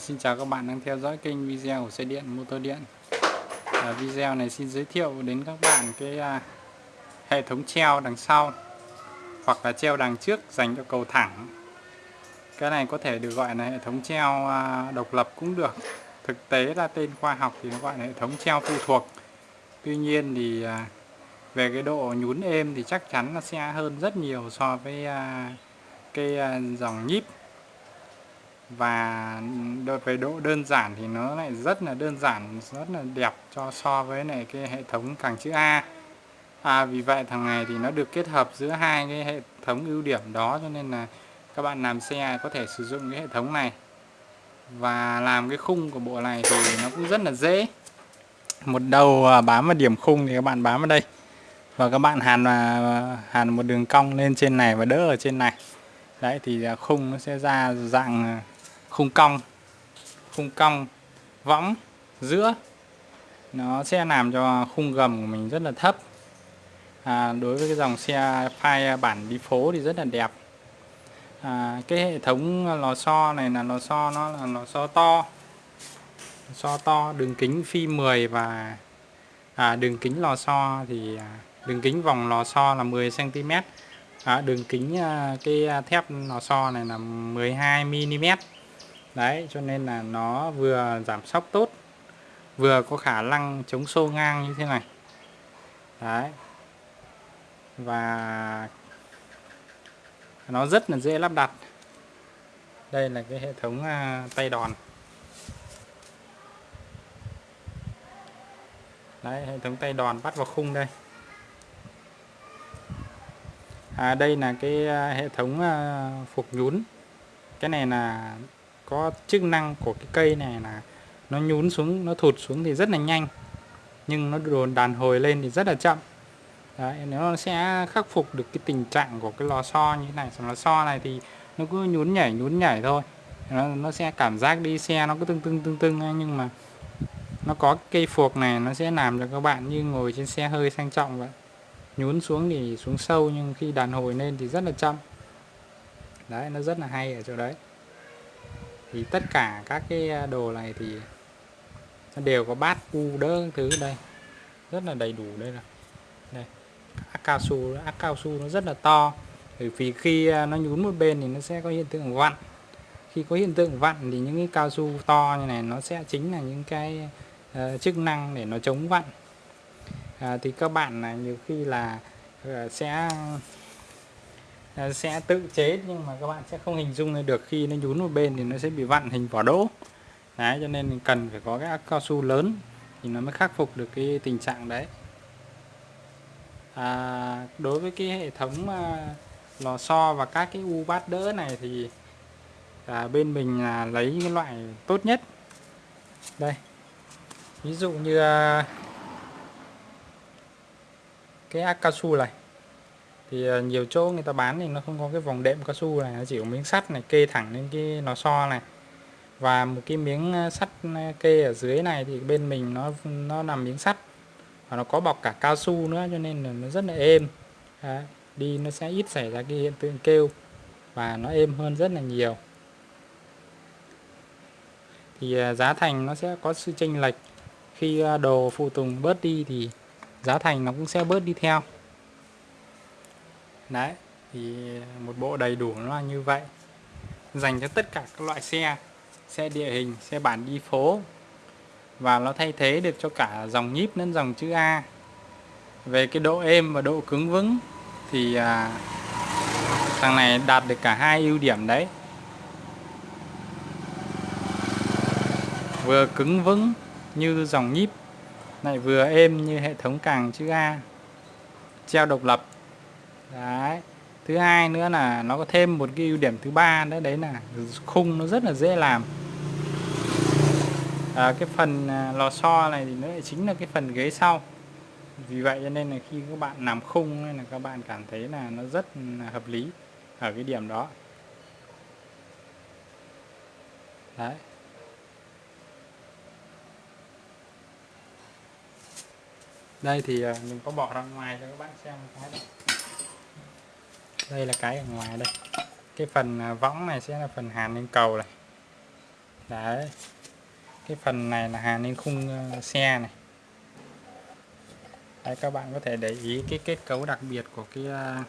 xin chào các bạn đang theo dõi kênh video của xe điện motor điện. À, video này xin giới thiệu đến các bạn cái à, hệ thống treo đằng sau hoặc là treo đằng trước dành cho cầu thẳng. Cái này có thể được gọi là hệ thống treo à, độc lập cũng được. Thực tế là tên khoa học thì nó gọi là hệ thống treo phụ thuộc. Tuy nhiên thì à, về cái độ nhún êm thì chắc chắn là sẽ hơn rất nhiều so với à, cái à, dòng nhíp và đối với độ đơn giản thì nó lại rất là đơn giản rất là đẹp cho so với này cái hệ thống càng chữ A. À, vì vậy thằng này thì nó được kết hợp giữa hai cái hệ thống ưu điểm đó cho nên là các bạn làm xe có thể sử dụng cái hệ thống này. Và làm cái khung của bộ này thì nó cũng rất là dễ. Một đầu à, bám vào điểm khung thì các bạn bám vào đây. Và các bạn hàn hàn một đường cong lên trên này và đỡ ở trên này. Đấy thì à, khung nó sẽ ra dạng à, khung cong khung cong võng giữa. Nó sẽ làm cho khung gầm của mình rất là thấp. À, đối với cái dòng xe phai bản đi phố thì rất là đẹp. À, cái hệ thống lò xo này là lò xo nó là lò xo to. Lò xo to đường kính phi 10 và à, đường kính lò xo thì à, đường kính vòng lò xo là 10 cm à, đường kính à, cái thép lò xo này là 12 mm đấy cho nên là nó vừa giảm sóc tốt vừa có khả năng chống xô ngang như thế này. Đấy. Và nó rất là dễ lắp đặt. Đây là cái hệ thống à, tay đòn. Đấy hệ thống tay đòn bắt vào khung đây. À, đây là cái à, hệ thống à, phục nhún. Cái này là có chức năng của cái cây này là nó nhún xuống nó thụt xuống thì rất là nhanh. Nhưng nó đồn đàn hồi lên thì rất là chậm. Đấy, nó sẽ khắc phục được cái tình trạng của cái lò xo như thế này. Lò xo này thì nó cứ nhún nhảy nhún nhảy thôi. Nó, nó sẽ cảm giác đi xe nó cứ tưng tưng tưng tưng nhưng mà nó có cây phuộc này nó sẽ làm cho các bạn như ngồi trên xe hơi sang trọng vậy. Nhún xuống thì xuống sâu nhưng khi đàn hồi lên thì rất là chậm. Đấy nó rất là hay ở chỗ đấy thì tất cả các cái à, đồ này thì nó đều có bát u đỡ thứ đây. Rất là đầy đủ đây là đây ác cao su ác cao su nó rất là to. Bởi vì khi à, nó nhún một bên thì nó sẽ có hiện tượng vặn. Khi có hiện tượng vặn thì những cái cao su to như này nó sẽ chính là những cái uh, chức năng để nó chống vặn. À, thì các bạn là nhiều khi là uh, sẽ Ờ, sẽ tự chế nhưng mà các bạn sẽ không hình dung được khi nó nhún một bên thì nó sẽ bị vặn hình vỏ đỗ. Đấy cho nên cần phải có cái ác cao su lớn thì nó mới khắc phục được cái tình trạng đấy. À, đối với cái hệ thống à, lò xo và các cái u bát đỡ này thì à, bên mình là lấy cái loại tốt nhất. Đây ví dụ như à, cái ác cao su này thì ờ, nhiều chỗ người ta bán thì nó không có cái vòng đệm cao su này nó chỉ có miếng sắt này kê thẳng lên cái lò xo này. Và một cái miếng ờ, sắt ờ, kê ở dưới này thì bên mình nó nó làm miếng sắt và nó có bọc cả cao su nữa cho nên là nó rất là êm. Đấy, đi nó sẽ ít xảy ra cái hiện tượng kêu và nó êm hơn rất là nhiều. Thì giá thành nó sẽ có sự chênh lệch. Khi đồ phụ tùng bớt đi thì giá thành nó cũng sẽ bớt đi theo đấy thì một bộ đầy đủ nó là như vậy. Dành cho tất cả các loại xe xe địa hình xe bản đi phố. Và nó thay thế được cho cả dòng nhíp lẫn dòng chữ A. Về cái độ êm và độ cứng vững thì à, thằng này đạt được cả hai ưu điểm đấy. Vừa cứng vững như dòng nhíp lại vừa êm như hệ thống càng chữ A. Treo độc lập đấy. Thứ hai nữa là nó có thêm một cái ưu điểm thứ ba nữa đấy là khung nó rất là dễ làm. À, cái phần à, lò xo này thì nó lại chính là cái phần ghế sau. Vì vậy cho nên là khi các bạn làm khung nên là các bạn cảm thấy là nó rất là hợp lý ở cái điểm đó. Đấy. Đây thì à, mình có bỏ ra ngoài cho các bạn xem cái này đây là cái ở ngoài đây. Cái phần à, võng này sẽ là phần hàn lên cầu này. Đấy. Cái phần này là hàn lên khung ờ, xe này. Đấy, các bạn có thể để ý cái kết cấu đặc biệt của cái à,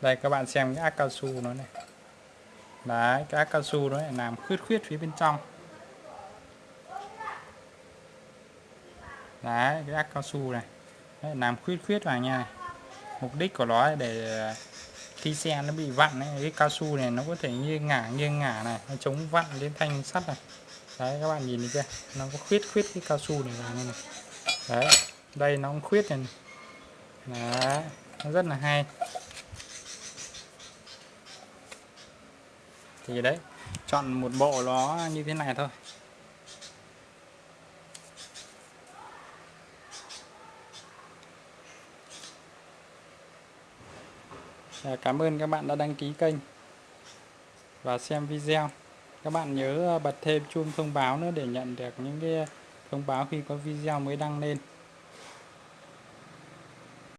đây, các bạn xem cái ác cao su nó này. Đấy, cái ác cao su nó lại làm khuyết khuyết phía bên trong. Đấy cái ác cao su này. Đấy, làm khuyết khuyết vào nha mục đích của nó để ờ, khi xe nó bị vặn ấy, cái cao su này nó có thể nghiêng ngả nghiêng ngả này nó chống vặn lên thanh sắt này. Đấy các bạn nhìn thấy chưa? Nó có khuyết khuyết cái cao su này vào này, này. đấy đây nó cũng khuyết này, này. đấy nó rất là hay. Thì đấy chọn một bộ nó như thế này thôi. Dạ, cảm ơn các bạn đã đăng ký kênh và xem video. Các bạn nhớ bật thêm chuông thông báo nữa để nhận được những cái thông báo khi có video mới đăng lên.